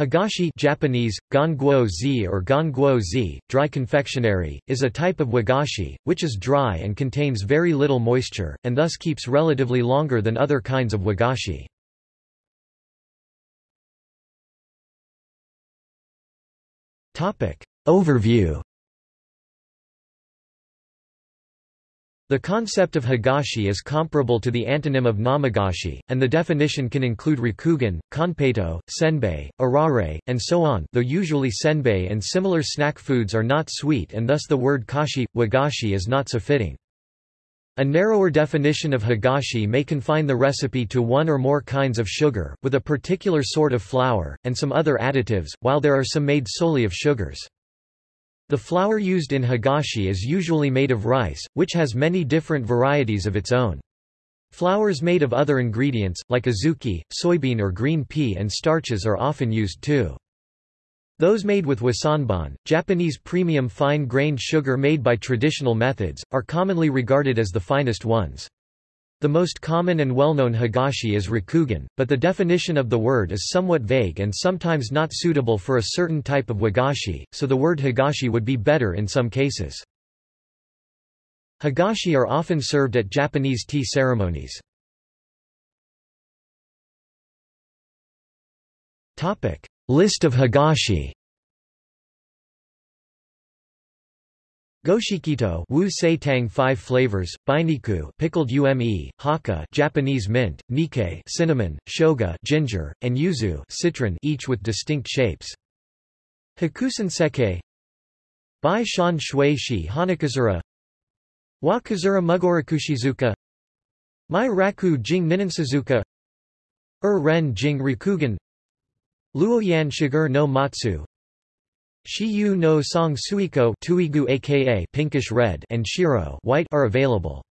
Hagashi Japanese, ganguo or ganguo dry confectionery, is a type of wagashi, which is dry and contains very little moisture, and thus keeps relatively longer than other kinds of wagashi. Overview The concept of hagashi is comparable to the antonym of namagashi, and the definition can include rakugan, konpeito, senbei, arare, and so on though usually senbei and similar snack foods are not sweet and thus the word kashi, wagashi is not so fitting. A narrower definition of hagashi may confine the recipe to one or more kinds of sugar, with a particular sort of flour, and some other additives, while there are some made solely of sugars. The flour used in hagashi is usually made of rice, which has many different varieties of its own. Flours made of other ingredients, like azuki, soybean or green pea and starches are often used too. Those made with wasanbon, Japanese premium fine-grained sugar made by traditional methods, are commonly regarded as the finest ones. The most common and well-known hagashi is rakugan, but the definition of the word is somewhat vague and sometimes not suitable for a certain type of wagashi, so the word hagashi would be better in some cases. Hagashi are often served at Japanese tea ceremonies. List of hagashi Goshikito wu tang 5 flavors, bainiku pickled ume, haka Japanese mint, nikkei cinnamon, shoga ginger, and yuzu citron each with distinct shapes. Hakusen seke. Bai shan shui shi hanakazura. Wa kazura mugorakushizuka Mai raku jing ninansuzuka Er ren jing rikugen Luoyan shigur no matsu Shiyu no song suiko tuigu aka pinkish red and shiro white are available.